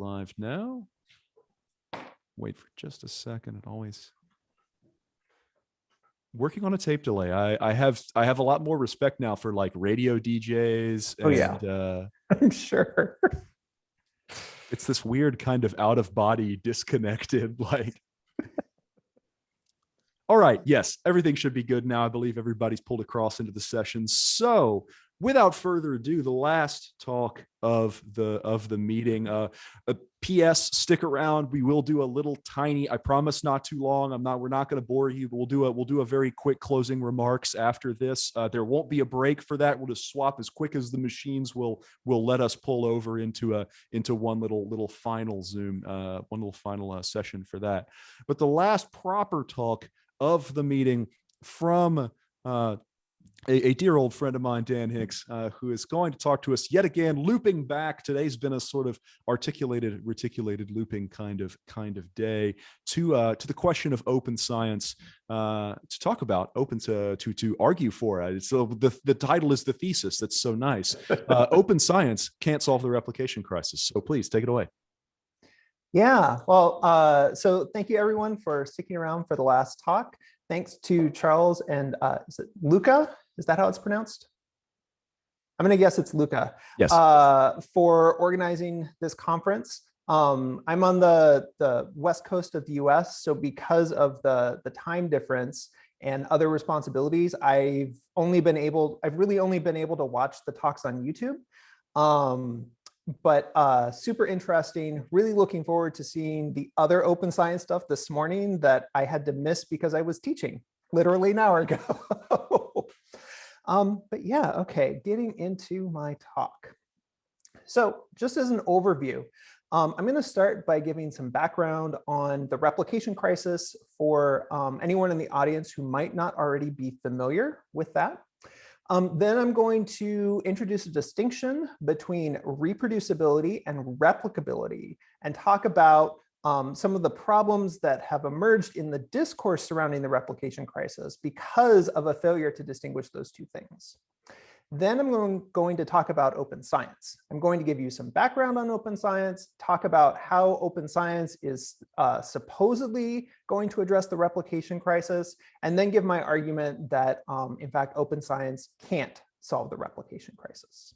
live now. Wait for just a second. It always working on a tape delay. I, I have I have a lot more respect now for like radio DJs. Oh, yeah. uh, I'm sure. it's this weird kind of out of body disconnected like all right yes everything should be good now i believe everybody's pulled across into the session so without further ado the last talk of the of the meeting uh a ps stick around. We will do a little tiny i promise not too long. I'm not we're not going to bore you but we'll do a we'll do a very quick closing remarks after this. Uh, there won't be a break for that. We'll just swap as quick as the machines will will let us pull over into a into one little little final zoom uh one little final uh, session for that. But the last proper talk of the meeting from uh a, a dear old friend of mine, Dan Hicks, uh, who is going to talk to us yet again, looping back. Today's been a sort of articulated, reticulated looping kind of kind of day to uh, to the question of open science uh, to talk about, open to to to argue for it. So the the title is the thesis. That's so nice. Uh, open science can't solve the replication crisis. So please take it away. Yeah, well, uh, so thank you everyone for sticking around for the last talk. Thanks to Charles and uh, is it Luca? Is that how it's pronounced? I'm gonna guess it's Luca. Yes. Uh, for organizing this conference. Um, I'm on the, the west coast of the US, so because of the, the time difference and other responsibilities, I've only been able, I've really only been able to watch the talks on YouTube. Um, but uh, super interesting. Really looking forward to seeing the other open science stuff this morning that I had to miss because I was teaching literally an hour ago. um, but yeah, okay, getting into my talk. So just as an overview, um, I'm going to start by giving some background on the replication crisis for um, anyone in the audience who might not already be familiar with that. Um, then I'm going to introduce a distinction between reproducibility and replicability and talk about um, some of the problems that have emerged in the discourse surrounding the replication crisis because of a failure to distinguish those two things. Then I'm going, to talk about open science. I'm going to give you some background on open science, talk about how open science is uh, supposedly going to address the replication crisis, and then give my argument that, um, in fact, open science can't solve the replication crisis.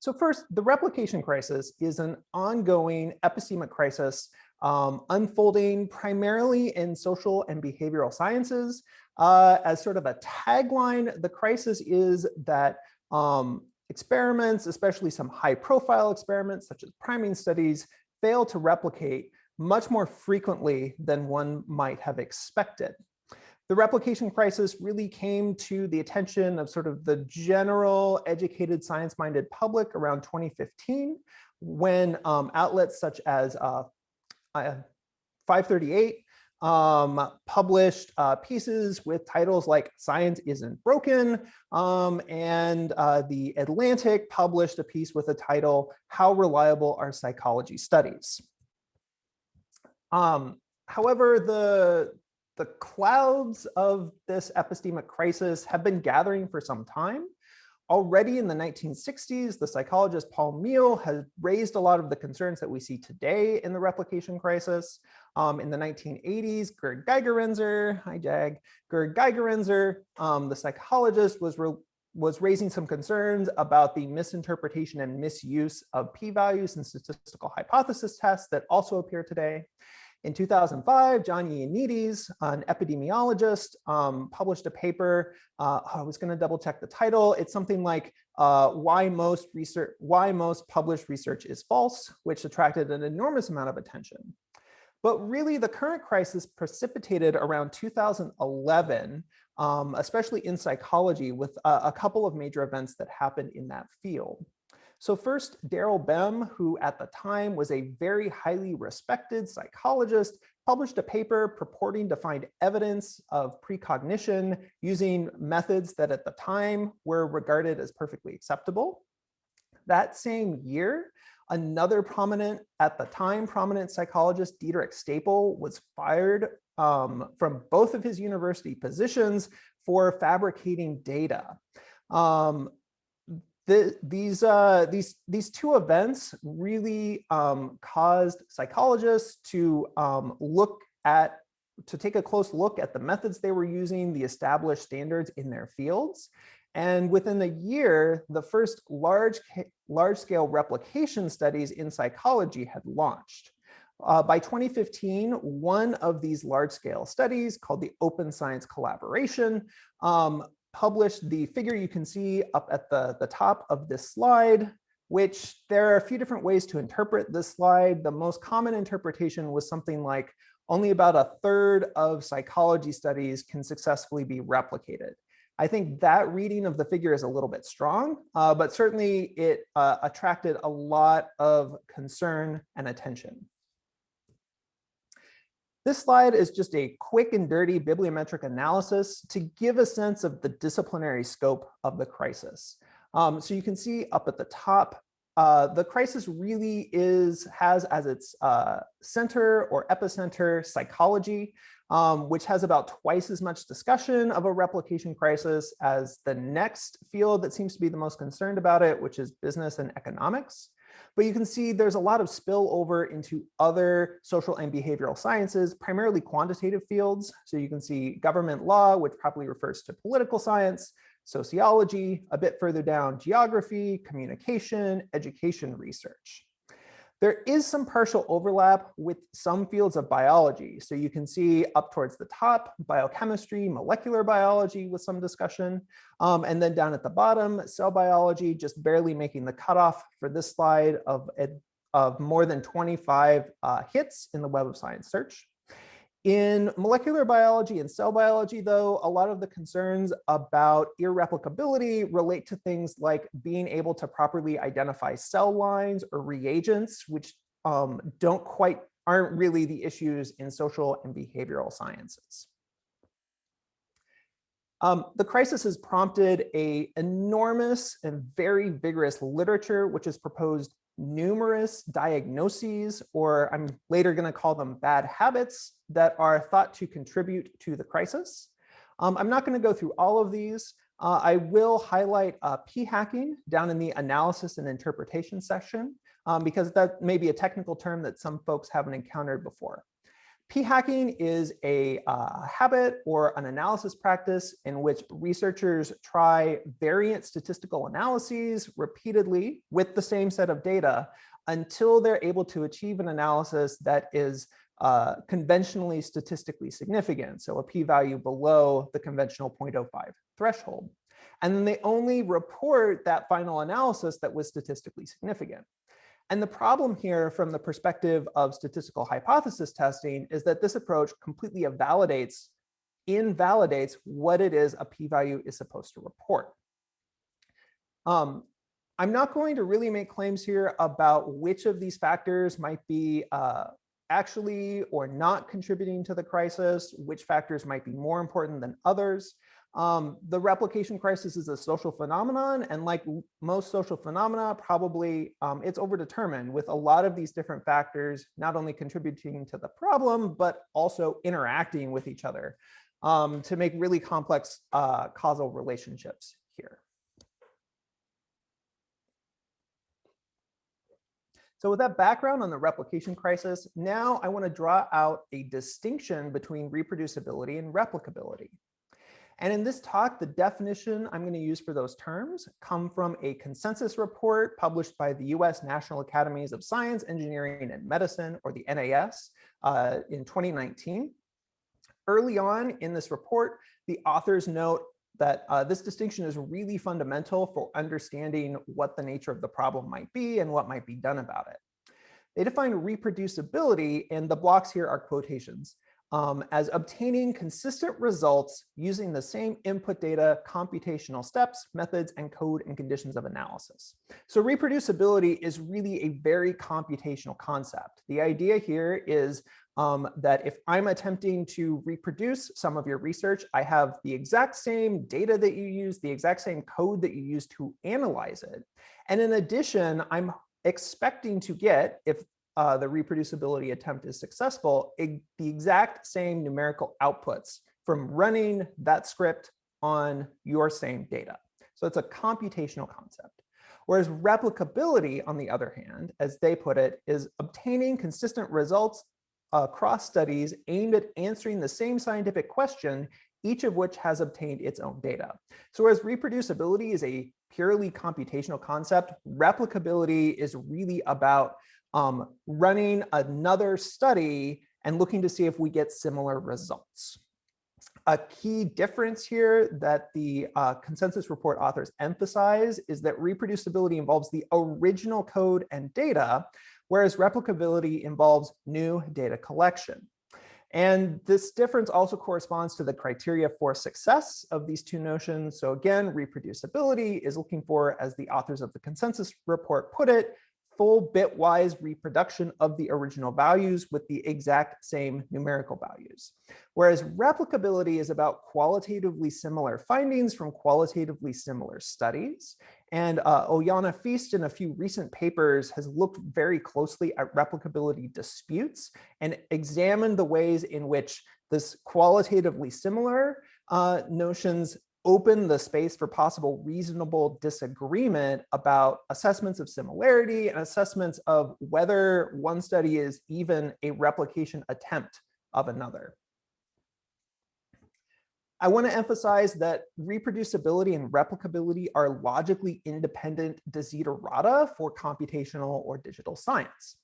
So first, the replication crisis is an ongoing epistemic crisis um, unfolding primarily in social and behavioral sciences. Uh, as sort of a tagline, the crisis is that um, experiments, especially some high profile experiments such as priming studies, fail to replicate much more frequently than one might have expected. The replication crisis really came to the attention of sort of the general educated science-minded public around 2015 when um, outlets such as uh, uh, 538 um, published uh, pieces with titles like Science Isn't Broken, um, and uh, The Atlantic published a piece with a title, How Reliable Are Psychology Studies? Um, however, the, the clouds of this epistemic crisis have been gathering for some time. Already in the 1960s, the psychologist Paul Meehl has raised a lot of the concerns that we see today in the replication crisis. Um, in the 1980s, Gerd Gigerenzer, hi Jag, Gerd Gigerenzer, um, the psychologist was, was raising some concerns about the misinterpretation and misuse of p-values and statistical hypothesis tests that also appear today. In 2005, John Ioannidis, an epidemiologist, um, published a paper. Uh, I was going to double check the title. It's something like uh, why most research, why most published research is false, which attracted an enormous amount of attention. But really, the current crisis precipitated around 2011, um, especially in psychology, with a, a couple of major events that happened in that field. So first, Daryl Bem, who at the time was a very highly respected psychologist, published a paper purporting to find evidence of precognition using methods that at the time were regarded as perfectly acceptable. That same year, another prominent, at the time, prominent psychologist, Diederik Stapel, was fired um, from both of his university positions for fabricating data. Um, the, these, uh, these, these two events really um, caused psychologists to um, look at, to take a close look at the methods they were using, the established standards in their fields. And within a year, the first large, large scale replication studies in psychology had launched. Uh, by 2015, one of these large scale studies called the Open Science Collaboration um, published the figure you can see up at the, the top of this slide, which there are a few different ways to interpret this slide. The most common interpretation was something like only about a third of psychology studies can successfully be replicated. I think that reading of the figure is a little bit strong, uh, but certainly it uh, attracted a lot of concern and attention. This slide is just a quick and dirty bibliometric analysis to give a sense of the disciplinary scope of the crisis. Um, so you can see up at the top, uh, the crisis really is has as its uh, center or epicenter psychology, um, which has about twice as much discussion of a replication crisis as the next field that seems to be the most concerned about it, which is business and economics. But you can see there's a lot of spillover into other social and behavioral sciences, primarily quantitative fields. So you can see government law, which probably refers to political science, sociology, a bit further down, geography, communication, education research. There is some partial overlap with some fields of biology. So you can see up towards the top, biochemistry, molecular biology with some discussion. Um, and then down at the bottom, cell biology, just barely making the cutoff for this slide of, of more than 25 uh, hits in the Web of Science search. In molecular biology and cell biology, though, a lot of the concerns about irreplicability relate to things like being able to properly identify cell lines or reagents, which um, don't quite aren't really the issues in social and behavioral sciences. Um, the crisis has prompted a enormous and very vigorous literature, which has proposed numerous diagnoses, or I'm later going to call them bad habits that are thought to contribute to the crisis. Um, I'm not going to go through all of these. Uh, I will highlight uh, p-hacking down in the analysis and interpretation section, um, because that may be a technical term that some folks haven't encountered before. P-hacking is a uh, habit or an analysis practice in which researchers try variant statistical analyses repeatedly with the same set of data until they're able to achieve an analysis that is uh, conventionally statistically significant, so a p-value below the conventional 0.05 threshold. And then they only report that final analysis that was statistically significant. And the problem here from the perspective of statistical hypothesis testing is that this approach completely invalidates, invalidates what it is a p-value is supposed to report. Um, I'm not going to really make claims here about which of these factors might be uh, actually or not contributing to the crisis, which factors might be more important than others. Um, the replication crisis is a social phenomenon, and like most social phenomena, probably um, it's overdetermined with a lot of these different factors not only contributing to the problem, but also interacting with each other um, to make really complex uh, causal relationships here. So with that background on the replication crisis, now I want to draw out a distinction between reproducibility and replicability. And in this talk, the definition I'm going to use for those terms come from a consensus report published by the US National Academies of Science, Engineering, and Medicine, or the NAS, uh, in 2019. Early on in this report, the authors note that uh, this distinction is really fundamental for understanding what the nature of the problem might be and what might be done about it. They define reproducibility, and the blocks here are quotations, um, as obtaining consistent results using the same input data, computational steps, methods, and code and conditions of analysis. So reproducibility is really a very computational concept. The idea here is um, that if I'm attempting to reproduce some of your research, I have the exact same data that you use, the exact same code that you use to analyze it. And in addition, I'm expecting to get, if uh, the reproducibility attempt is successful, it, the exact same numerical outputs from running that script on your same data. So it's a computational concept. Whereas replicability, on the other hand, as they put it, is obtaining consistent results across studies aimed at answering the same scientific question, each of which has obtained its own data. So whereas reproducibility is a purely computational concept, replicability is really about um, running another study and looking to see if we get similar results. A key difference here that the uh, consensus report authors emphasize is that reproducibility involves the original code and data, whereas replicability involves new data collection. And this difference also corresponds to the criteria for success of these two notions. So again, reproducibility is looking for, as the authors of the consensus report put it, full bitwise reproduction of the original values with the exact same numerical values. Whereas replicability is about qualitatively similar findings from qualitatively similar studies. And uh, Uljana Feest in a few recent papers has looked very closely at replicability disputes and examined the ways in which this qualitatively similar uh, notions open the space for possible reasonable disagreement about assessments of similarity and assessments of whether one study is even a replication attempt of another. I want to emphasize that reproducibility and replicability are logically independent desiderata for computational or digital science.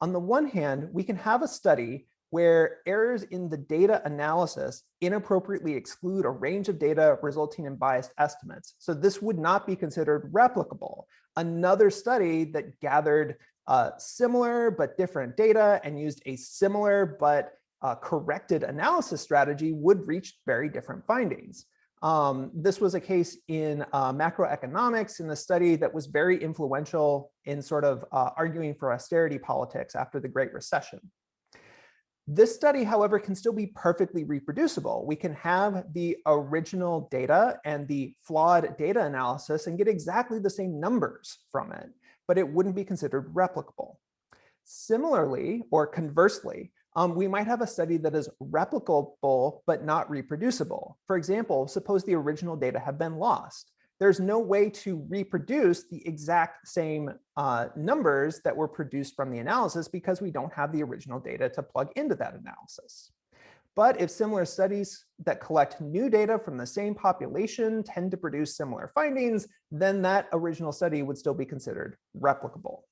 On the one hand, we can have a study where errors in the data analysis inappropriately exclude a range of data resulting in biased estimates. So this would not be considered replicable. Another study that gathered uh, similar but different data and used a similar but uh, corrected analysis strategy would reach very different findings. Um, this was a case in uh, macroeconomics in the study that was very influential in sort of uh, arguing for austerity politics after the Great Recession. This study, however, can still be perfectly reproducible. We can have the original data and the flawed data analysis and get exactly the same numbers from it, but it wouldn't be considered replicable. Similarly, or conversely, um, we might have a study that is replicable but not reproducible. For example, suppose the original data have been lost there's no way to reproduce the exact same uh, numbers that were produced from the analysis because we don't have the original data to plug into that analysis. But if similar studies that collect new data from the same population tend to produce similar findings, then that original study would still be considered replicable.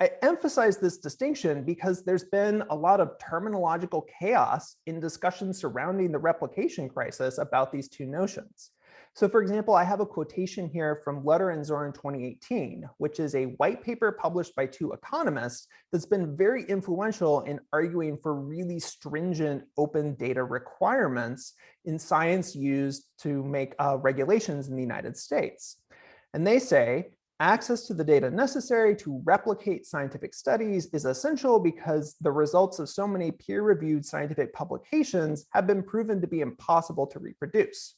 I emphasize this distinction because there's been a lot of terminological chaos in discussions surrounding the replication crisis about these two notions. So for example, I have a quotation here from Lutter and Zorn 2018, which is a white paper published by two economists that's been very influential in arguing for really stringent open data requirements in science used to make uh, regulations in the United States. And they say, access to the data necessary to replicate scientific studies is essential because the results of so many peer-reviewed scientific publications have been proven to be impossible to reproduce.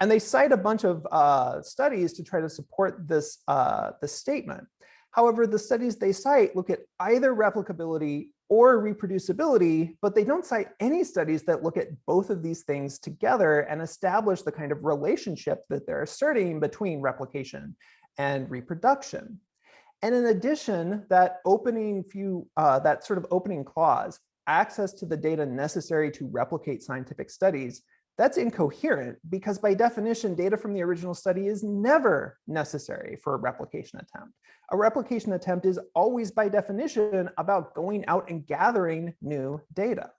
And they cite a bunch of uh, studies to try to support this, uh, this statement. However, the studies they cite look at either replicability or reproducibility, but they don't cite any studies that look at both of these things together and establish the kind of relationship that they're asserting between replication and reproduction. And in addition, that opening few, uh, that sort of opening clause, access to the data necessary to replicate scientific studies, that's incoherent because by definition, data from the original study is never necessary for a replication attempt. A replication attempt is always by definition about going out and gathering new data.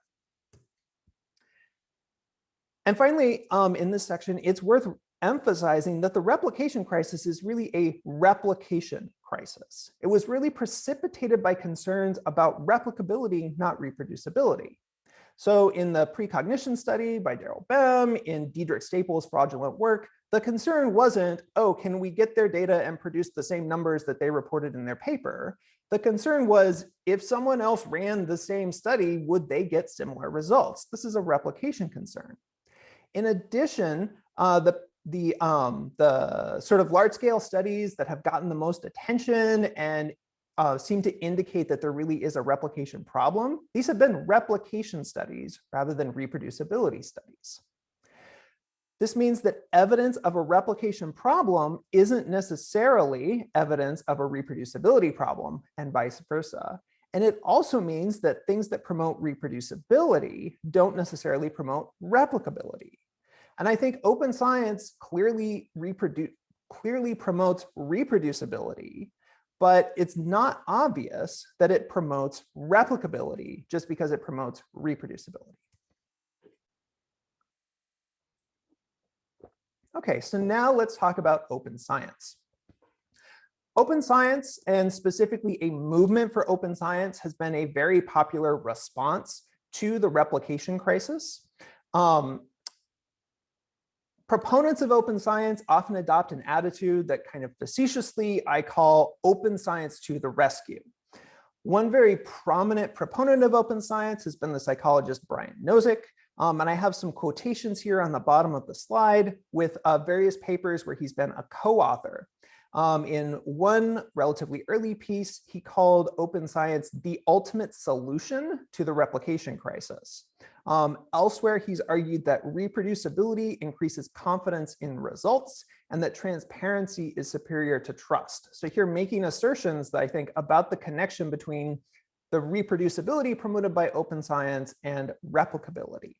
And finally, um, in this section, it's worth emphasizing that the replication crisis is really a replication crisis. It was really precipitated by concerns about replicability, not reproducibility. So in the precognition study by Daryl Bem, in Diederik Stapel's fraudulent work, the concern wasn't, oh, can we get their data and produce the same numbers that they reported in their paper? The concern was, if someone else ran the same study, would they get similar results? This is a replication concern. In addition, uh, the the um, the sort of large scale studies that have gotten the most attention and uh, seem to indicate that there really is a replication problem. These have been replication studies rather than reproducibility studies. This means that evidence of a replication problem isn't necessarily evidence of a reproducibility problem and vice versa. And it also means that things that promote reproducibility don't necessarily promote replicability. And I think open science clearly reproduce clearly promotes reproducibility, but it's not obvious that it promotes replicability just because it promotes reproducibility. Okay, so now let's talk about open science. Open science, and specifically a movement for open science, has been a very popular response to the replication crisis. Um, proponents of open science often adopt an attitude that kind of facetiously I call open science to the rescue. One very prominent proponent of open science has been the psychologist Brian Nosek, um, and I have some quotations here on the bottom of the slide with uh, various papers where he's been a co-author. Um, in one relatively early piece, he called open science the ultimate solution to the replication crisis. Um, elsewhere, he's argued that reproducibility increases confidence in results and that transparency is superior to trust. So here making assertions that I think about the connection between the reproducibility promoted by open science and replicability.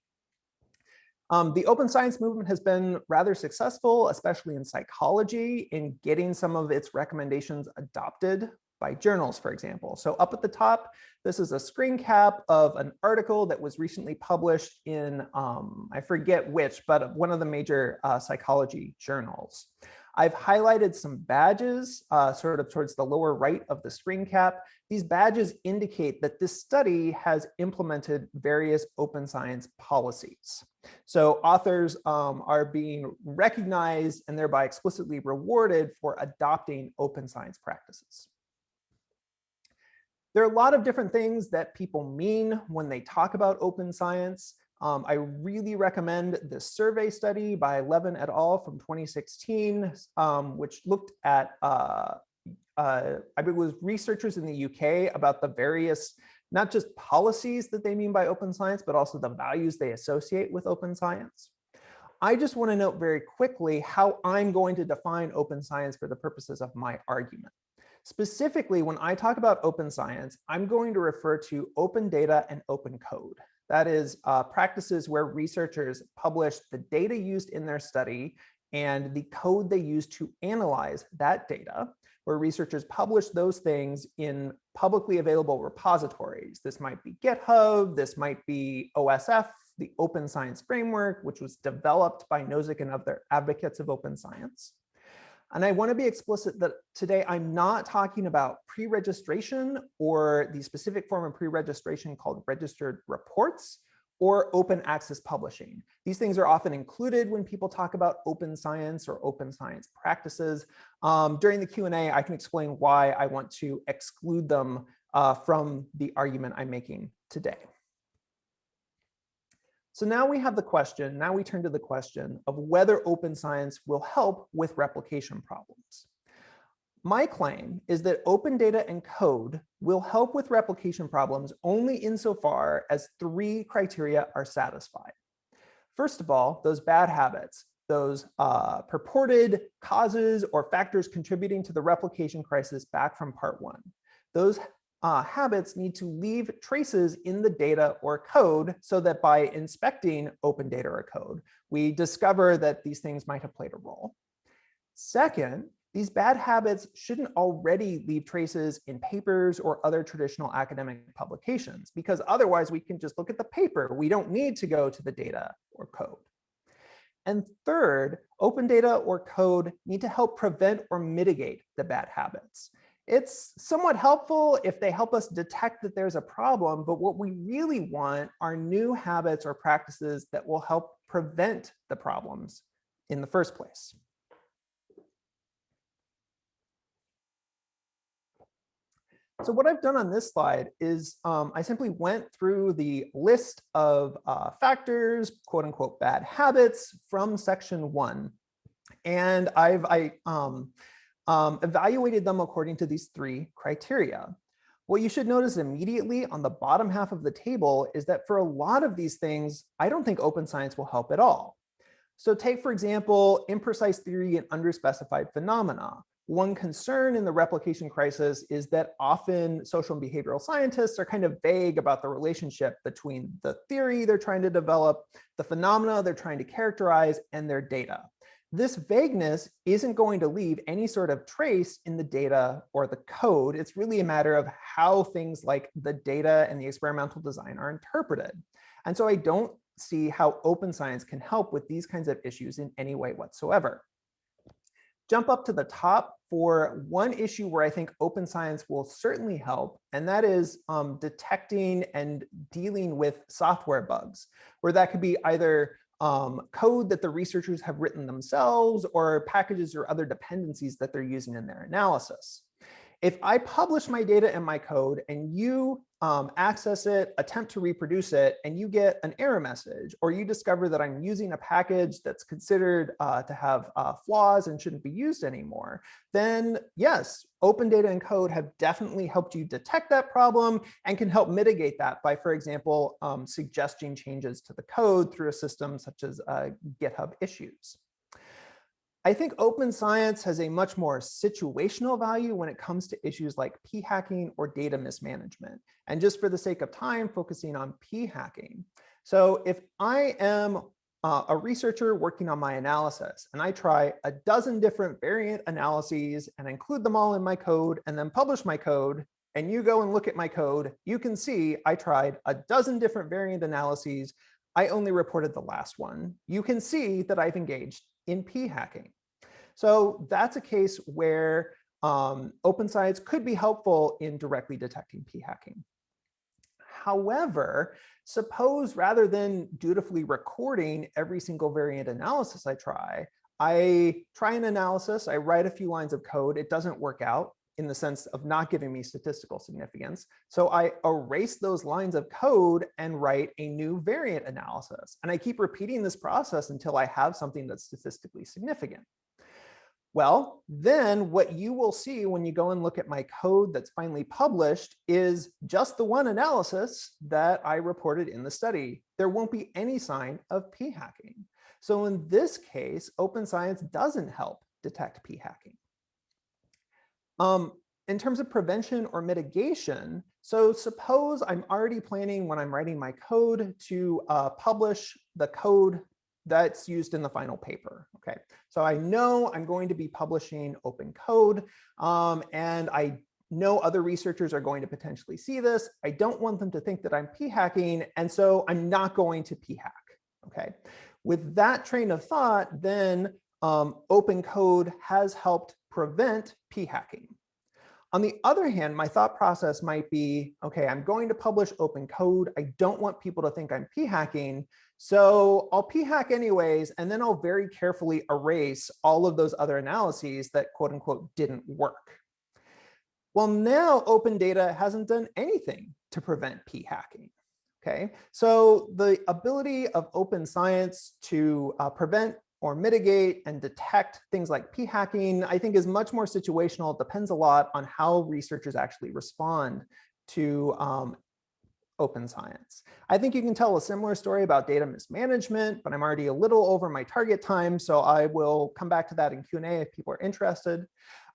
Um, the open science movement has been rather successful, especially in psychology, in getting some of its recommendations adopted by journals, for example. So up at the top, this is a screen cap of an article that was recently published in, um, I forget which, but one of the major uh, psychology journals. I've highlighted some badges uh, sort of towards the lower right of the screen cap. These badges indicate that this study has implemented various open science policies. So authors um, are being recognized and thereby explicitly rewarded for adopting open science practices. There are a lot of different things that people mean when they talk about open science. Um, I really recommend this survey study by Levin et al. from 2016, um, which looked at, uh, uh, I was researchers in the UK about the various, not just policies that they mean by open science, but also the values they associate with open science. I just want to note very quickly how I'm going to define open science for the purposes of my argument. Specifically, when I talk about open science, I'm going to refer to open data and open code. That is uh, practices where researchers publish the data used in their study and the code they use to analyze that data, where researchers publish those things in publicly available repositories. This might be GitHub, this might be OSF, the Open Science Framework, which was developed by Nosek and other advocates of open science. And I want to be explicit that today I'm not talking about pre-registration or the specific form of pre-registration called registered reports or open access publishing. These things are often included when people talk about open science or open science practices. Um, during the Q&A, I can explain why I want to exclude them uh, from the argument I'm making today. So now we have the question, now we turn to the question of whether open science will help with replication problems. My claim is that open data and code will help with replication problems only insofar as three criteria are satisfied. First of all, those bad habits, those uh, purported causes or factors contributing to the replication crisis back from part one. Those uh, habits need to leave traces in the data or code so that by inspecting open data or code, we discover that these things might have played a role. Second, these bad habits shouldn't already leave traces in papers or other traditional academic publications, because otherwise we can just look at the paper. We don't need to go to the data or code. And third, open data or code need to help prevent or mitigate the bad habits. It's somewhat helpful if they help us detect that there's a problem, but what we really want are new habits or practices that will help prevent the problems in the first place. So what I've done on this slide is um, I simply went through the list of uh, factors, quote unquote, bad habits from section one. And I've I, um, um, evaluated them according to these three criteria. What you should notice immediately on the bottom half of the table is that for a lot of these things, I don't think open science will help at all. So take, for example, imprecise theory and underspecified phenomena. One concern in the replication crisis is that often social and behavioral scientists are kind of vague about the relationship between the theory they're trying to develop, the phenomena they're trying to characterize, and their data. This vagueness isn't going to leave any sort of trace in the data or the code. It's really a matter of how things like the data and the experimental design are interpreted. And so I don't see how open science can help with these kinds of issues in any way whatsoever. Jump up to the top for one issue where I think open science will certainly help, and that is um, detecting and dealing with software bugs, where that could be either um, code that the researchers have written themselves or packages or other dependencies that they're using in their analysis. If I publish my data and my code and you um, access it, attempt to reproduce it, and you get an error message, or you discover that I'm using a package that's considered uh, to have uh, flaws and shouldn't be used anymore, then yes, open data and code have definitely helped you detect that problem and can help mitigate that by, for example, um, suggesting changes to the code through a system such as uh, GitHub issues. I think open science has a much more situational value when it comes to issues like p-hacking or data mismanagement. And just for the sake of time, focusing on p-hacking. So if I am uh, a researcher working on my analysis and I try a dozen different variant analyses and include them all in my code and then publish my code and you go and look at my code, you can see I tried a dozen different variant analyses. I only reported the last one. You can see that I've engaged in p-hacking. So that's a case where um, open science could be helpful in directly detecting p-hacking. However, suppose rather than dutifully recording every single variant analysis I try, I try an analysis, I write a few lines of code, it doesn't work out in the sense of not giving me statistical significance. So I erase those lines of code and write a new variant analysis. And I keep repeating this process until I have something that's statistically significant. Well, then what you will see when you go and look at my code that's finally published is just the one analysis that I reported in the study. There won't be any sign of p-hacking. So in this case, open science doesn't help detect p-hacking. Um, in terms of prevention or mitigation, so suppose I'm already planning when I'm writing my code to uh, publish the code that's used in the final paper. Okay, so I know I'm going to be publishing open code um, and I know other researchers are going to potentially see this. I don't want them to think that I'm p-hacking and so I'm not going to p-hack. Okay, with that train of thought, then um, open code has helped prevent p-hacking. On the other hand, my thought process might be, okay, I'm going to publish open code. I don't want people to think I'm p-hacking. So I'll p-hack anyways, and then I'll very carefully erase all of those other analyses that quote unquote didn't work. Well, now open data hasn't done anything to prevent p-hacking. Okay, so the ability of open science to uh, prevent or mitigate and detect things like p-hacking, I think is much more situational. It depends a lot on how researchers actually respond to um, open science. I think you can tell a similar story about data mismanagement, but I'm already a little over my target time, so I will come back to that in Q&A if people are interested.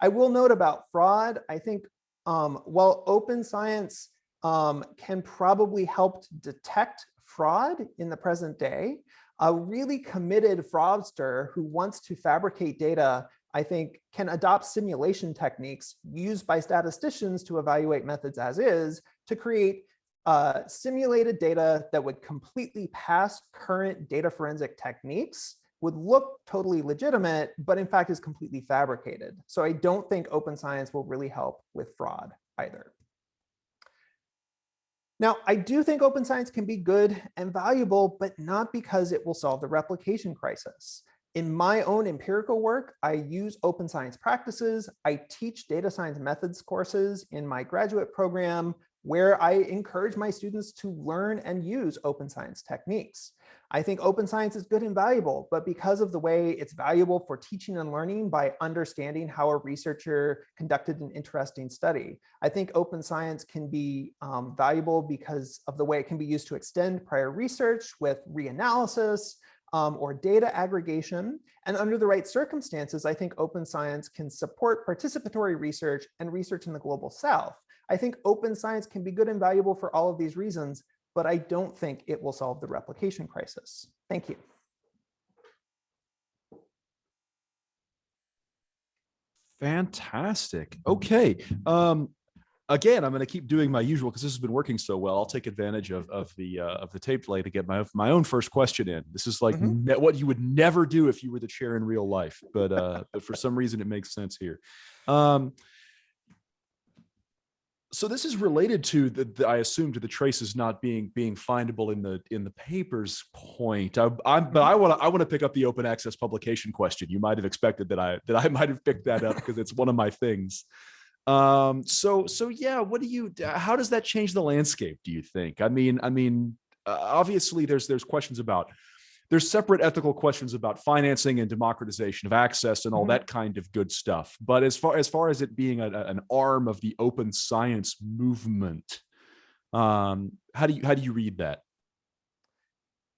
I will note about fraud. I think um, while open science um, can probably help detect fraud in the present day, a really committed fraudster who wants to fabricate data, I think can adopt simulation techniques used by statisticians to evaluate methods as is to create uh, simulated data that would completely pass current data forensic techniques would look totally legitimate, but in fact is completely fabricated. So I don't think open science will really help with fraud either. Now, I do think open science can be good and valuable, but not because it will solve the replication crisis. In my own empirical work, I use open science practices. I teach data science methods courses in my graduate program where I encourage my students to learn and use open science techniques. I think open science is good and valuable, but because of the way it's valuable for teaching and learning by understanding how a researcher conducted an interesting study, I think open science can be um, valuable because of the way it can be used to extend prior research with reanalysis, um, or data aggregation. And under the right circumstances, I think open science can support participatory research and research in the global south. I think open science can be good and valuable for all of these reasons, but I don't think it will solve the replication crisis. Thank you. Fantastic. Okay. Um, again, I'm going to keep doing my usual because this has been working so well. I'll take advantage of of the uh, of the tape delay to get my my own first question in. This is like Mhm. what you would never do if you were the chair in real life, but uh, but for some reason it makes sense here. Um, so this is related to the, the I assume to the traces not being being findable in the in the papers point. I, but I want to I want to pick up the open access publication question. You might have expected that I that I might have picked that up because it's one of my things. Um, so so yeah, what do you how does that change the landscape? Do you think? I mean I mean uh, obviously there's there's questions about there's separate ethical questions about financing and democratization of access and all Mhm. that kind of good stuff. But as far as far as it being a- an arm of the open science movement, um, how do you how do you read that?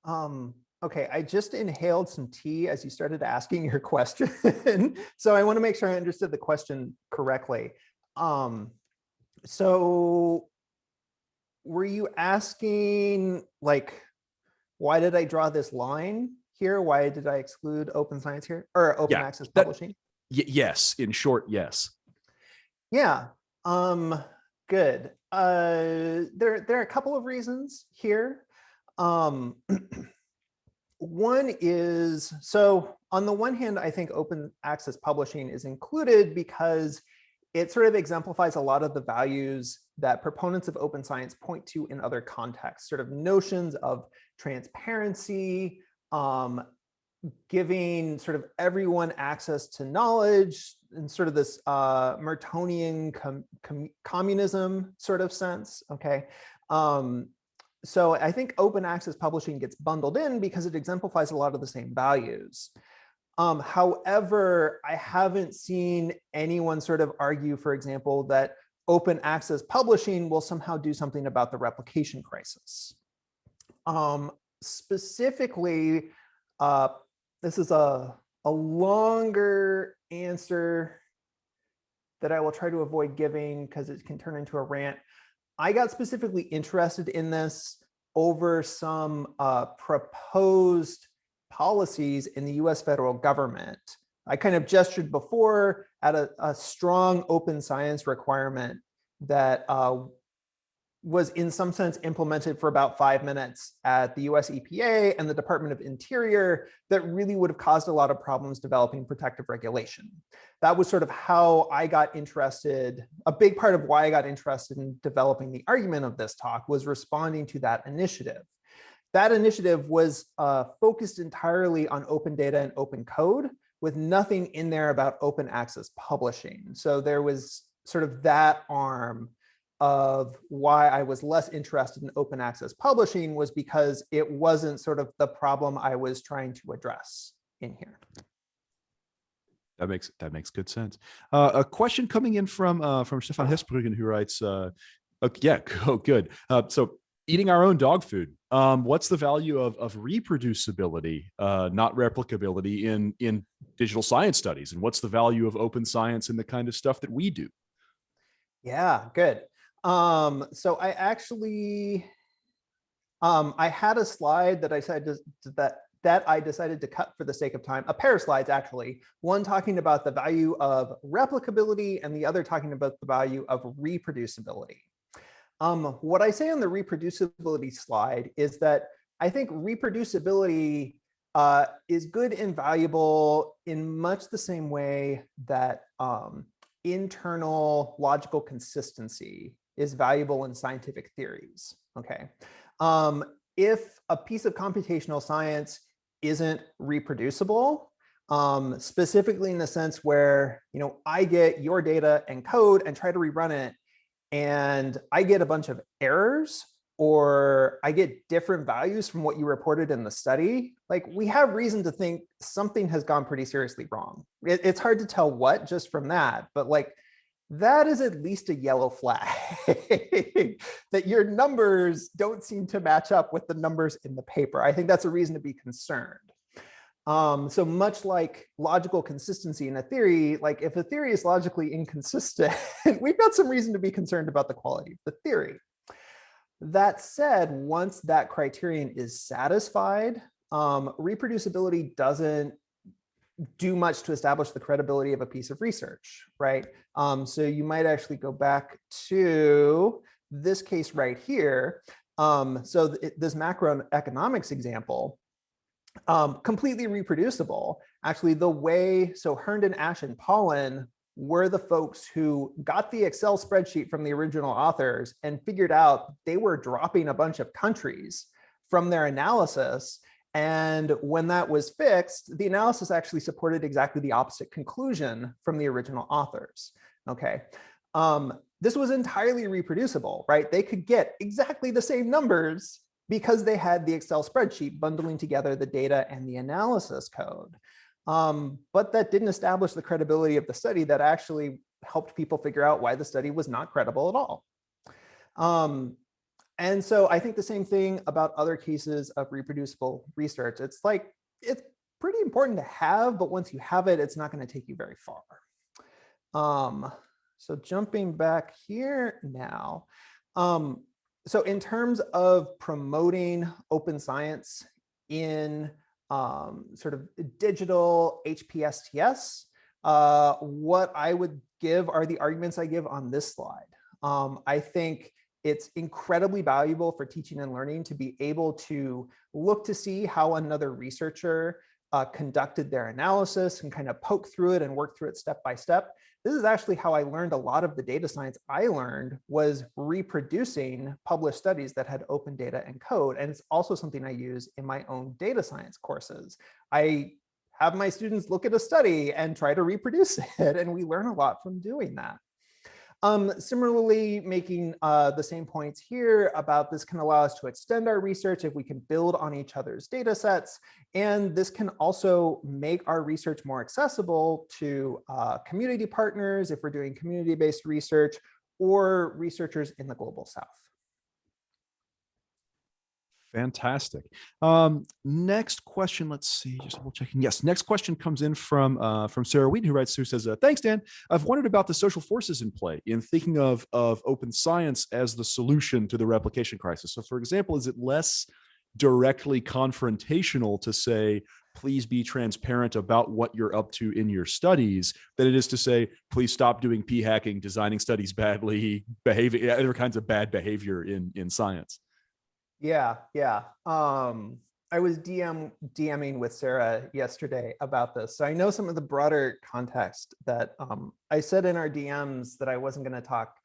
Um, okay, I just inhaled some tea as you started asking your question. so I want to make sure I understood the question correctly. Um, so were you asking like, why did I draw this line here? Why did I exclude open science here or open Yeah, access that- publishing? Yes, in short, yes. Yeah. Um, good. Uh, there, there are a couple of reasons here. Um, one is, so on the one hand, I think open access publishing is included because it sort of exemplifies a lot of the values that proponents of open science point to in other contexts, sort of notions of transparency, um, giving sort of everyone access to knowledge in sort of this uh, Mertonian com com communism sort of sense. Okay. Um, so I think open access publishing gets bundled in because it exemplifies a lot of the same values. Um, however, I haven't seen anyone sort of argue, for example, that open access publishing will somehow do something about the replication crisis. Um, specifically, uh, this is a, a longer answer that I will try to avoid giving because it can turn into a rant. I got specifically interested in this over some uh, proposed policies in the US federal government. I kind of gestured before at a, a strong open science requirement that uh, was in some sense implemented for about five minutes at the US EPA and the Department of Interior that really would have caused a lot of problems developing protective regulation. That was sort of how I got interested. A big part of why I got interested in developing the argument of this talk was responding to that initiative. That initiative was uh, focused entirely on open data and open code with nothing in there about open access publishing. So there was sort of that arm of why I was less interested in open access publishing was because it wasn't sort of the problem I was trying to address in here. That makes that makes good sense. Uh, a question coming in from uh, from Stefan Hesbruggen who writes, uh, uh, yeah, oh, good. Uh, so eating our own dog food. Um, what's the value of of reproducibility, uh, not replicability in in digital science studies, and what's the value of open science and the kind of stuff that we do? Yeah, good. Um, so I actually, um, I had a slide that I said that that I decided to cut for the sake of time, a pair of slides actually, one talking about the value of replicability and the other talking about the value of reproducibility. Um, what I say on the reproducibility slide is that I think reproducibility uh, is good and valuable in much the same way that um, internal logical consistency is valuable in scientific theories. Okay. Um, if a piece of computational science isn't reproducible, um, specifically in the sense where, you know, I get your data and code and try to rerun it, and I get a bunch of errors or I get different values from what you reported in the study, like we have reason to think something has gone pretty seriously wrong. It, it's hard to tell what just from that, but like that is at least a yellow flag that your numbers don't seem to match up with the numbers in the paper. I think that's a reason to be concerned. Um, so much like logical consistency in a theory, like if a theory is logically inconsistent, we've got some reason to be concerned about the quality of the theory. That said, once that criterion is satisfied, um, reproducibility doesn't do much to establish the credibility of a piece of research, right? Um, so you might actually go back to this case right here. Um, so th this macroeconomics example, um, completely reproducible. Actually, the way, so Herndon, Ash, and Pollin were the folks who got the Excel spreadsheet from the original authors and figured out they were dropping a bunch of countries from their analysis. And when that was fixed, the analysis actually supported exactly the opposite conclusion from the original authors. Okay. Um, this was entirely reproducible, right? They could get exactly the same numbers because they had the Excel spreadsheet bundling together the data and the analysis code. Um, but that didn't establish the credibility of the study that actually helped people figure out why the study was not credible at all. Um, and so I think the same thing about other cases of reproducible research. It's like, it's pretty important to have, but once you have it, it's not gonna take you very far. Um, so jumping back here now, um, so in terms of promoting open science in um, sort of digital HPSTS, uh, what I would give are the arguments I give on this slide. Um, I think it's incredibly valuable for teaching and learning to be able to look to see how another researcher uh, conducted their analysis and kind of poke through it and work through it step by step. This is actually how I learned a lot of the data science I learned was reproducing published studies that had open data and code. And it's also something I use in my own data science courses. I have my students look at a study and try to reproduce it. And we learn a lot from doing that. Um, similarly, making uh, the same points here about this can allow us to extend our research if we can build on each other's data sets. And this can also make our research more accessible to uh, community partners if we're doing community-based research or researchers in the global south. Fantastic. Um, next question, let's see, just double checking. Yes, next question comes in from uh, from Sarah Wheaton, who writes, who says, uh, thanks, Dan. I've wondered about the social forces in play in thinking of, of open science as the solution to the replication crisis. So for example, is it less directly confrontational to say, please be transparent about what you're up to in your studies than it is to say, please stop doing p hacking, designing studies badly, behaving, other kinds of bad behavior in, in science. Yeah, yeah. Um, I was DM DMing with Sarah yesterday about this. So I know some of the broader context that um, I said in our DMs that I wasn't going to talk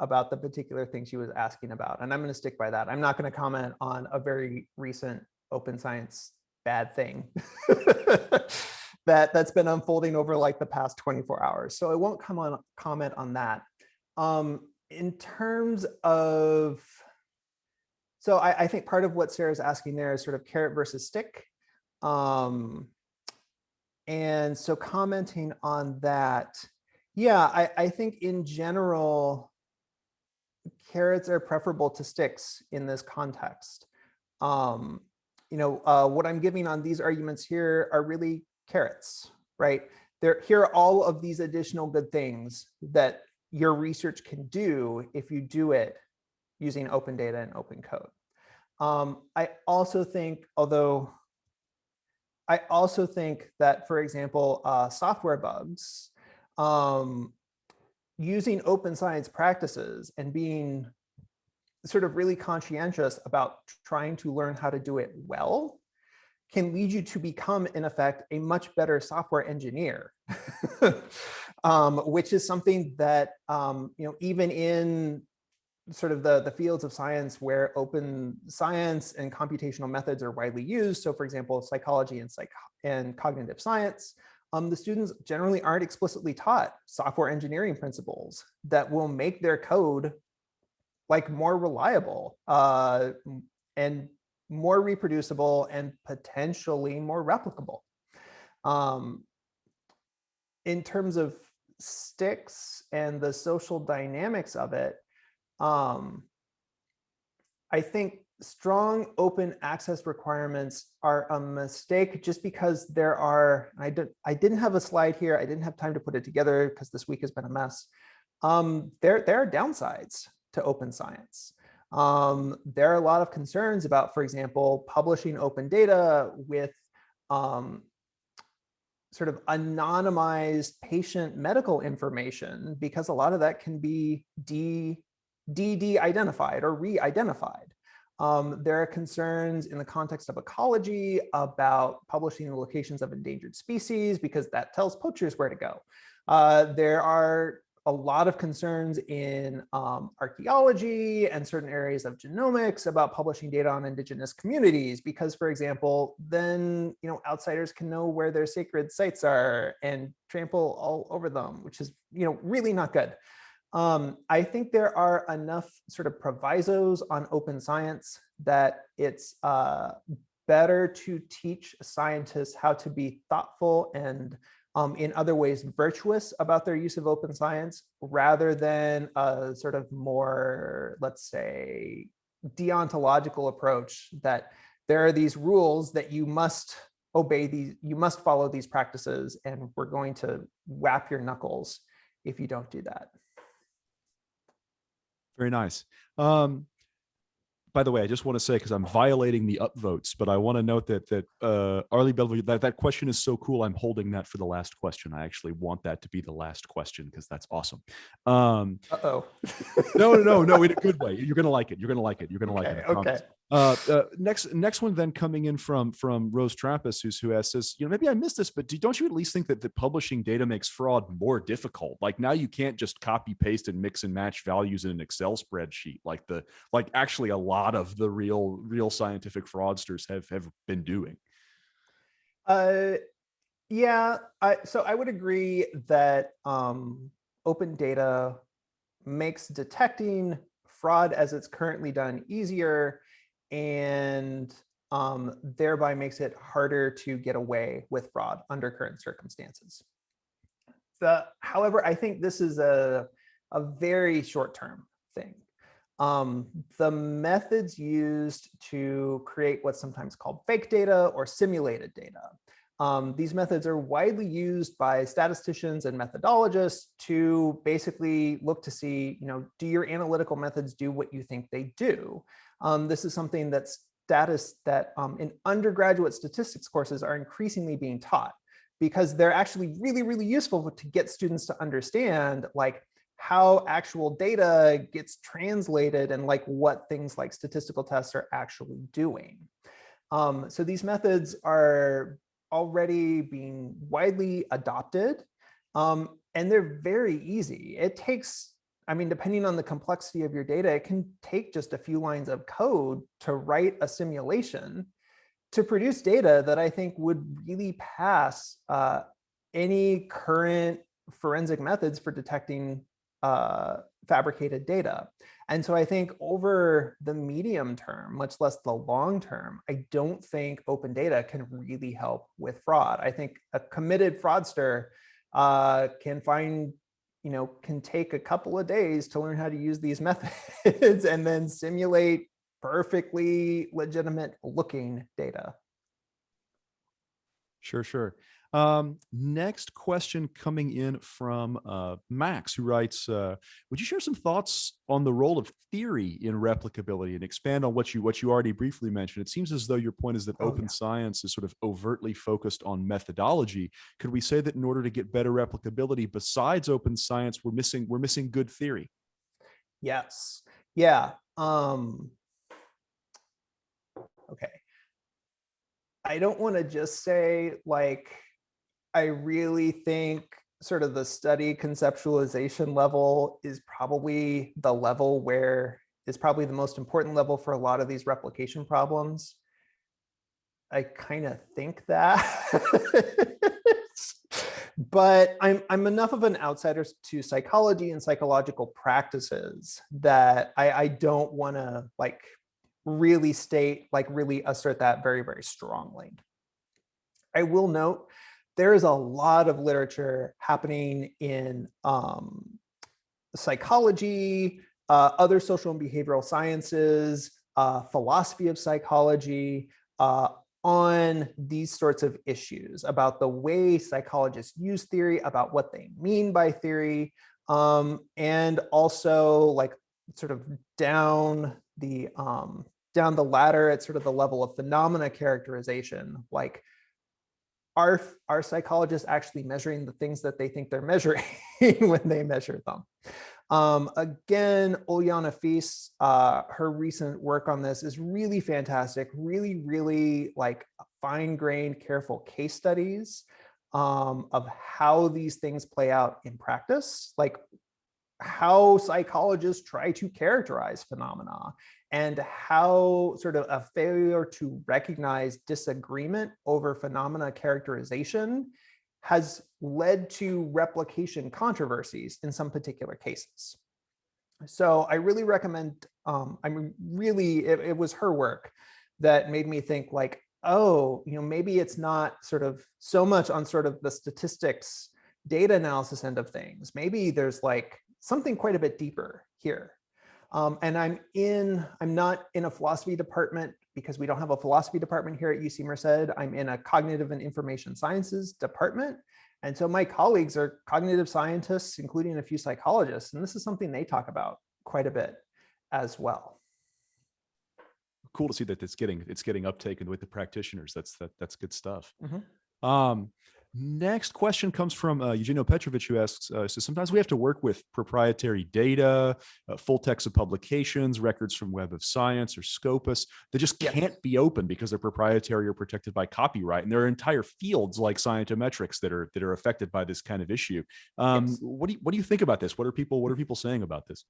about the particular thing she was asking about. And I'm going to stick by that. I'm not going to comment on a very recent open science bad thing that that's been unfolding over like the past 24 hours. So I won't come on comment on that. Um, in terms of so I, I, think part of what Sarah's asking there is sort of carrot versus stick. Um, and so commenting on that, yeah, I, I think in general, carrots are preferable to sticks in this context. Um, you know, uh, what I'm giving on these arguments here are really carrots, right? There, here are all of these additional good things that your research can do if you do it using open data and open code. Um, I also think, although I also think that, for example, uh, software bugs, um, using open science practices and being sort of really conscientious about trying to learn how to do it well can lead you to become, in effect, a much better software engineer, um, which is something that, um, you know, even in sort of the, the fields of science where open science and computational methods are widely used. So for example, psychology and, psych and cognitive science, um, the students generally aren't explicitly taught software engineering principles that will make their code like more reliable uh, and more reproducible and potentially more replicable. Um, in terms of sticks and the social dynamics of it, um, I think strong open access requirements are a mistake just because there are, I didn't, I didn't have a slide here. I didn't have time to put it together because this week has been a mess. Um, there, there are downsides to open science. Um, there are a lot of concerns about, for example, publishing open data with um, sort of anonymized patient medical information because a lot of that can be de, de, identified or re-identified. Um, there are concerns in the context of ecology about publishing the locations of endangered species because that tells poachers where to go. Uh, there are a lot of concerns in um, archaeology and certain areas of genomics about publishing data on indigenous communities because, for example, then you know outsiders can know where their sacred sites are and trample all over them, which is you know really not good. Um, I think there are enough sort of provisos on open science that it's uh, better to teach scientists how to be thoughtful and um, in other ways virtuous about their use of open science rather than a sort of more, let's say, deontological approach that there are these rules that you must obey these, you must follow these practices and we're going to whap your knuckles if you don't do that. Very nice. Um, by the way, I just want to say because I'm violating the upvotes, but I want to note that that uh, Arlie Bellevue, that that question is so cool. I'm holding that for the last question. I actually want that to be the last question because that's awesome. Um, uh oh. no, no, no, no, in a good way. You're gonna like it. You're gonna like it. You're gonna okay, like it. Okay. Uh, uh, next, next one then coming in from from Rose Trappist, who's who asks, says, you know, maybe I missed this, but do, don't you at least think that the publishing data makes fraud more difficult? Like now you can't just copy paste and mix and match values in an Excel spreadsheet, like the like actually a lot of the real real scientific fraudsters have have been doing. Uh, yeah, I, so I would agree that um, open data makes detecting fraud as it's currently done easier and um, thereby makes it harder to get away with fraud under current circumstances. The, however, I think this is a, a very short-term thing. Um, the methods used to create what's sometimes called fake data or simulated data. Um, these methods are widely used by statisticians and methodologists to basically look to see, you know, do your analytical methods do what you think they do? Um, this is something that status that um, in undergraduate statistics courses are increasingly being taught because they're actually really, really useful to get students to understand like how actual data gets translated and like what things like statistical tests are actually doing. Um, so these methods are already being widely adopted um, and they're very easy. It takes I mean, depending on the complexity of your data, it can take just a few lines of code to write a simulation to produce data that I think would really pass uh, any current forensic methods for detecting uh, fabricated data. And so I think over the medium term, much less the long term, I don't think open data can really help with fraud. I think a committed fraudster uh, can find you know, can take a couple of days to learn how to use these methods and then simulate perfectly legitimate looking data. Sure, sure. Um, next question coming in from uh, Max, who writes, uh, would you share some thoughts on the role of theory in replicability and expand on what you what you already briefly mentioned? It seems as though your point is that oh, open yeah. science is sort of overtly focused on methodology. Could we say that in order to get better replicability, besides open science, we're missing we're missing good theory? Yes. Yeah. Um, okay. I don't want to just say like I really think sort of the study conceptualization level is probably the level where is probably the most important level for a lot of these replication problems. I kind of think that. but I'm, I'm enough of an outsider to psychology and psychological practices that I, I don't want to like really state, like really assert that very, very strongly. I will note there is a lot of literature happening in um, psychology, uh, other social and behavioral sciences, uh, philosophy of psychology, uh, on these sorts of issues about the way psychologists use theory, about what they mean by theory, um, and also like sort of down the um, down the ladder at sort of the level of phenomena characterization, like are, are psychologists actually measuring the things that they think they're measuring when they measure them? Um, again, Uljana Feest, uh, her recent work on this is really fantastic, really, really like fine-grained, careful case studies um, of how these things play out in practice, like how psychologists try to characterize phenomena and how sort of a failure to recognize disagreement over phenomena characterization has led to replication controversies in some particular cases. So I really recommend, um, I mean, really, it, it was her work that made me think like, oh, you know, maybe it's not sort of so much on sort of the statistics data analysis end of things. Maybe there's like something quite a bit deeper here. Um, and I'm in, I'm not in a philosophy department because we don't have a philosophy department here at UC Merced. I'm in a cognitive and information sciences department. And so my colleagues are cognitive scientists, including a few psychologists. And this is something they talk about quite a bit as well. Cool to see that it's getting it's getting uptaken with the practitioners. That's that that's good stuff. Mhm. Um, Next question comes from uh, Eugenio Petrovich, who asks, uh, so sometimes we have to work with proprietary data, uh, full text of publications, records from Web of Science or Scopus that just can't be open because they're proprietary or protected by copyright. And there are entire fields like scientometrics that are that are affected by this kind of issue. Um, Yes. What do you what do you think about this? What are people what are people saying about this?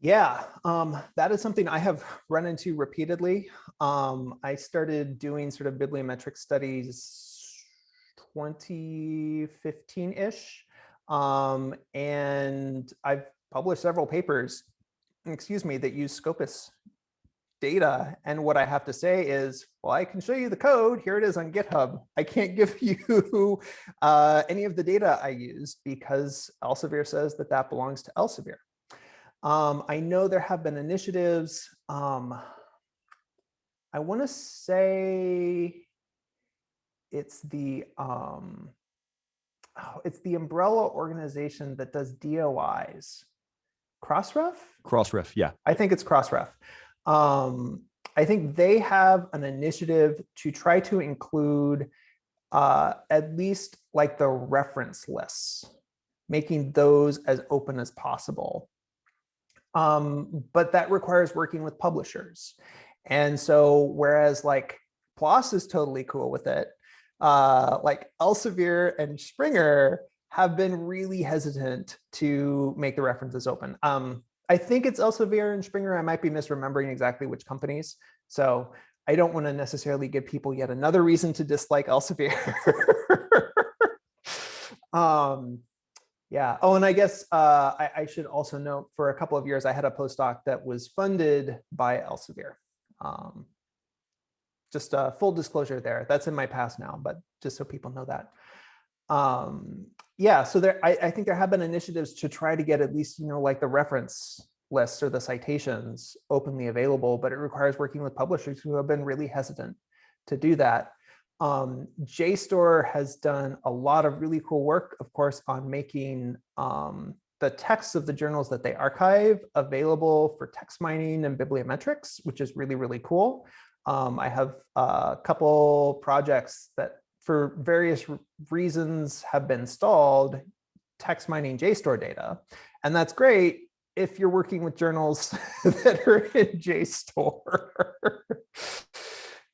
Yeah, um, that is something I have run into repeatedly. Um, I started doing sort of bibliometric studies 2015-ish. Um, and I've published several papers, excuse me, that use Scopus data. And what I have to say is, well, I can show you the code. Here it is on GitHub. I can't give you uh, any of the data I used because Elsevier says that that belongs to Elsevier. Um, I know there have been initiatives. Um, I want to say it's the um, oh, it's the umbrella organization that does DOIs. Crossref? Crossref, yeah. I think it's Crossref. Um, I think they have an initiative to try to include uh, at least like the reference lists, making those as open as possible. Um, but that requires working with publishers. And so whereas like PLOS is totally cool with it, uh, like Elsevier and Springer have been really hesitant to make the references open. Um, I think it's Elsevier and Springer. I might be misremembering exactly which companies. So I don't want to necessarily give people yet another reason to dislike Elsevier. um, yeah. Oh, and I guess uh, I, I should also note for a couple of years, I had a postdoc that was funded by Elsevier. Um, just a full disclosure there. That's in my past now, but just so people know that. Um, yeah, so there, I, I think there have been initiatives to try to get at least, you know, like the reference lists or the citations openly available, but it requires working with publishers who have been really hesitant to do that. Um, JSTOR has done a lot of really cool work, of course, on making um, the texts of the journals that they archive available for text mining and bibliometrics, which is really, really cool. Um, I have a couple projects that for various reasons have been stalled text mining JSTOR data. And that's great if you're working with journals that are in JSTOR.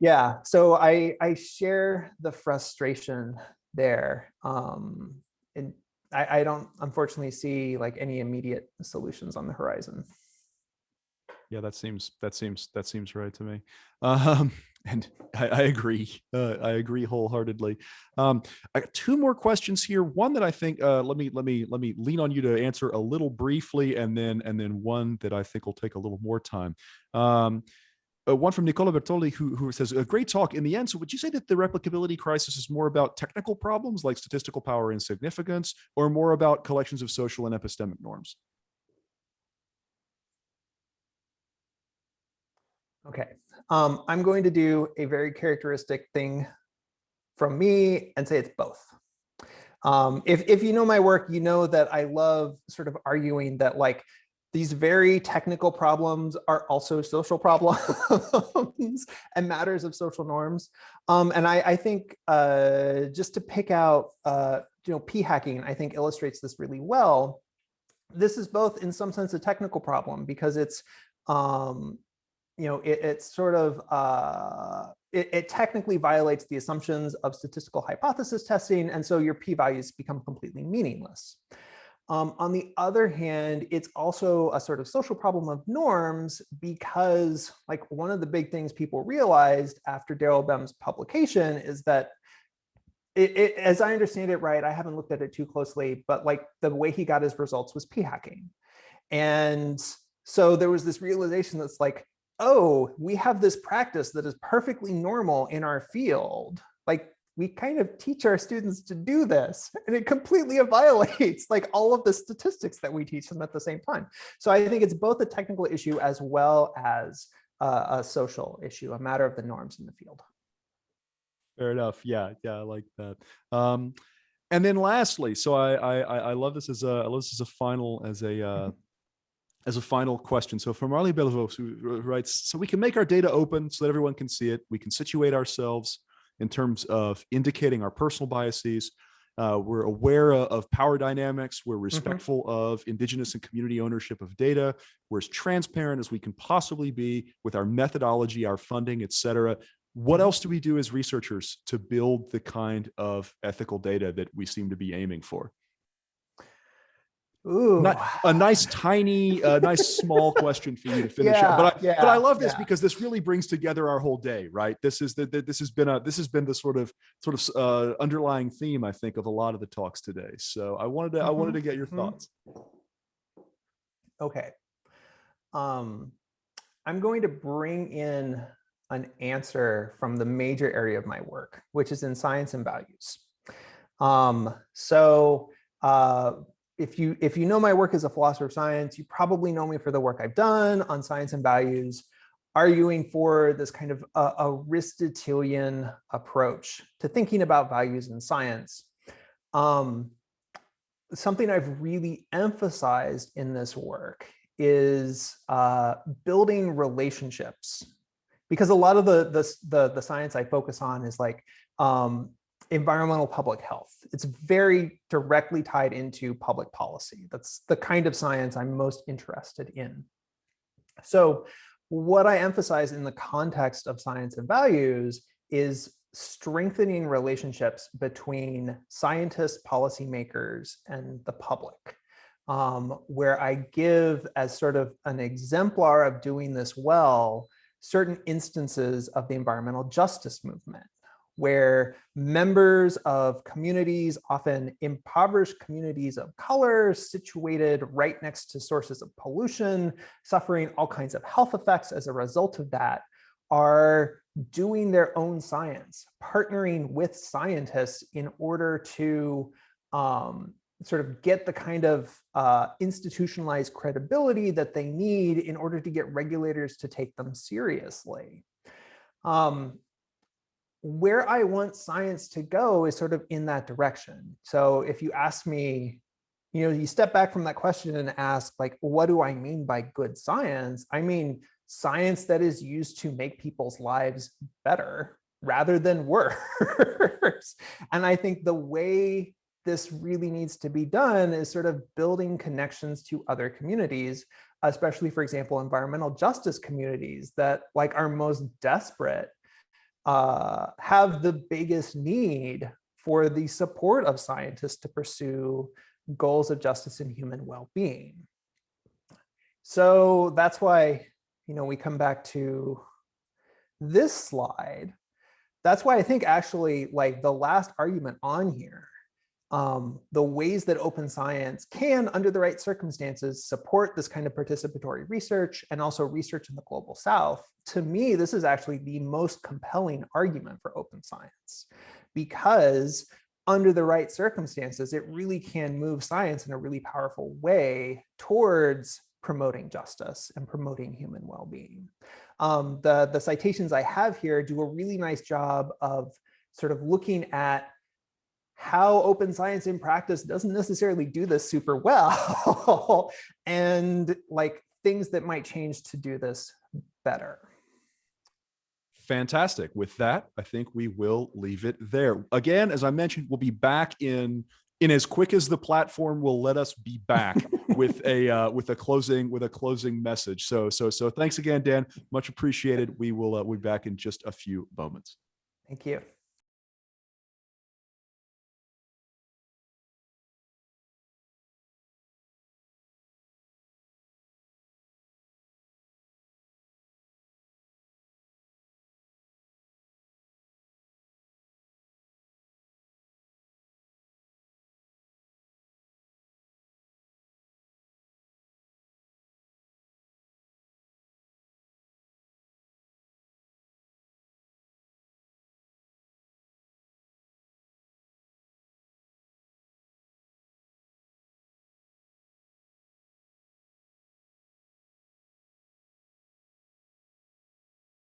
yeah, so I, I share the frustration there. Um, and I, I don't unfortunately see like any immediate solutions on the horizon. Yeah, that seems that seems that seems right to me. Um, and I, I agree. Uh, I agree wholeheartedly. Um, I got two more questions here. One that I think uh, let me let me let me lean on you to answer a little briefly, and then and then one that I think will take a little more time. Um, uh, one from Nicola Bertoli, who, who says, a great talk. In the end, so would you say that the replicability crisis is more about technical problems like statistical power and significance, or more about collections of social and epistemic norms? Okay, um, I'm going to do a very characteristic thing from me and say it's both. Um, if, if you know my work, you know that I love sort of arguing that like these very technical problems are also social problems and matters of social norms. Um, and I, I think uh, just to pick out, uh, you know, p hacking, I think illustrates this really well. This is both in some sense a technical problem because it's, um, you know, it, it's sort of, uh, it, it technically violates the assumptions of statistical hypothesis testing. And so your p-values become completely meaningless. Um, on the other hand, it's also a sort of social problem of norms because like one of the big things people realized after Daryl Bem's publication is that it, it, as I understand it, right, I haven't looked at it too closely, but like the way he got his results was p-hacking. And so there was this realization that's like, oh, we have this practice that is perfectly normal in our field. Like we kind of teach our students to do this and it completely violates like all of the statistics that we teach them at the same time. So I think it's both a technical issue as well as a social issue, a matter of the norms in the field. Fair enough. Yeah, yeah, I like that. Um, and then lastly, so I I I love this as a I love this as a final as a uh, mm-hmm. As a final question. So from Marley Belvos who writes, so we can make our data open so that everyone can see it. We can situate ourselves in terms of indicating our personal biases. Uh, we're aware of power dynamics. We're mm-hmm. respectful mm -hmm. of indigenous and community ownership of data. We're as transparent as we can possibly be with our methodology, our funding, et cetera. What else do we do as researchers to build the kind of ethical data that we seem to be aiming for? Ooh. Not, a nice tiny, a nice small question for you to finish yeah, up. But I, yeah, but I love this yeah. because this really brings together our whole day, right? This is the, the this has been a this has been the sort of sort of uh, underlying theme, I think, of a lot of the talks today. So I wanted to mm -hmm. I wanted to get your mm -hmm. thoughts. Okay, um, I'm going to bring in an answer from the major area of my work, which is in science and values. Um, so. Uh, if you if you know my work as a philosopher of science, you probably know me for the work I've done on science and values, arguing for this kind of uh, Aristotelian approach to thinking about values in science. Um, something I've really emphasized in this work is uh, building relationships because a lot of the, the, the, the, science I focus on is like um, environmental public health. It's very directly tied into public policy. That's the kind of science I'm most interested in. So what I emphasize in the context of science and values is strengthening relationships between scientists, policymakers, and the public, um, where I give as sort of an exemplar of doing this well, certain instances of the environmental justice movement where members of communities, often impoverished communities of color, situated right next to sources of pollution, suffering all kinds of health effects as a result of that, are doing their own science, partnering with scientists in order to um, sort of get the kind of uh, institutionalized credibility that they need in order to get regulators to take them seriously. Um, where I want science to go is sort of in that direction. So if you ask me, you know, you step back from that question and ask like, what do I mean by good science? I mean, science that is used to make people's lives better rather than worse. and I think the way this really needs to be done is sort of building connections to other communities, especially, for example, environmental justice communities that like are most desperate uh, have the biggest need for the support of scientists to pursue goals of justice and human well-being. So that's why, you know, we come back to this slide. That's why I think actually like the last argument on here um, the ways that open science can, under the right circumstances, support this kind of participatory research and also research in the global south, to me, this is actually the most compelling argument for open science because under the right circumstances, it really can move science in a really powerful way towards promoting justice and promoting human well-being. Um, the, the citations I have here do a really nice job of sort of looking at how open science in practice doesn't necessarily do this super well and like things that might change to do this better. Fantastic. With that, I think we will leave it there. Again, as I mentioned, we'll be back in in as quick as the platform will let us be back with a uh, with a closing with a closing message. So so so thanks again, Dan. Much appreciated. We will uh, we'll be back in just a few moments. Thank you.